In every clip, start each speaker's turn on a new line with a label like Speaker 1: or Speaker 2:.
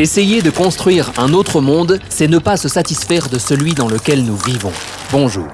Speaker 1: Essayer de construire un autre monde, c'est ne pas se satisfaire de celui dans lequel nous vivons. Bonjour.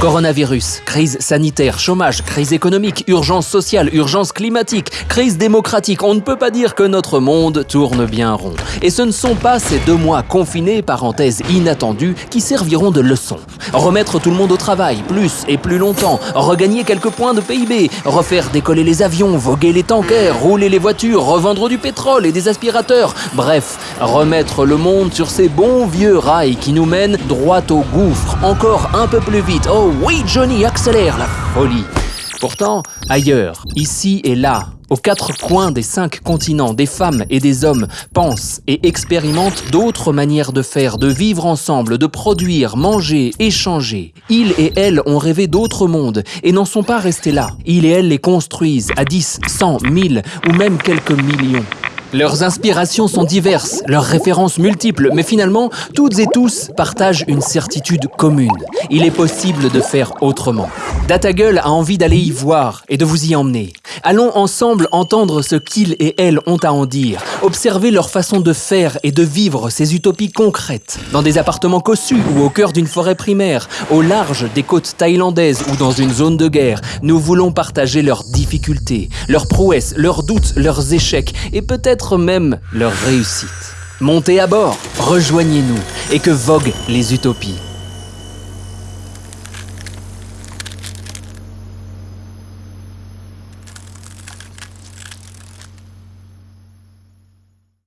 Speaker 1: Coronavirus, crise sanitaire, chômage, crise économique, urgence sociale, urgence climatique, crise démocratique, on ne peut pas dire que notre monde tourne bien rond. Et ce ne sont pas ces deux mois confinés, parenthèse inattendue, qui serviront de leçon. Remettre tout le monde au travail, plus et plus longtemps, regagner quelques points de PIB, refaire décoller les avions, voguer les tankers, rouler les voitures, revendre du pétrole et des aspirateurs, bref, remettre le monde sur ces bons vieux rails qui nous mènent droit au gouffre, encore un peu plus vite. Oh oui, Johnny, accélère la folie. Pourtant, ailleurs, ici et là, aux quatre coins des cinq continents, des femmes et des hommes pensent et expérimentent d'autres manières de faire, de vivre ensemble, de produire, manger, échanger. Ils et elles ont rêvé d'autres mondes et n'en sont pas restés là. Ils et elles les construisent à 10, 100, 1000 ou même quelques millions. Leurs inspirations sont diverses, leurs références multiples, mais finalement, toutes et tous partagent une certitude commune. Il est possible de faire autrement. Datagueule a envie d'aller y voir et de vous y emmener. Allons ensemble entendre ce qu'ils et elles ont à en dire, observer leur façon de faire et de vivre ces utopies concrètes, dans des appartements cossus ou au cœur d'une forêt primaire, au large des côtes thaïlandaises ou dans une zone de guerre. Nous voulons partager leurs difficultés, leurs prouesses, leurs doutes, leurs échecs et peut-être même leurs réussites. Montez à bord, rejoignez-nous et que voguent les utopies.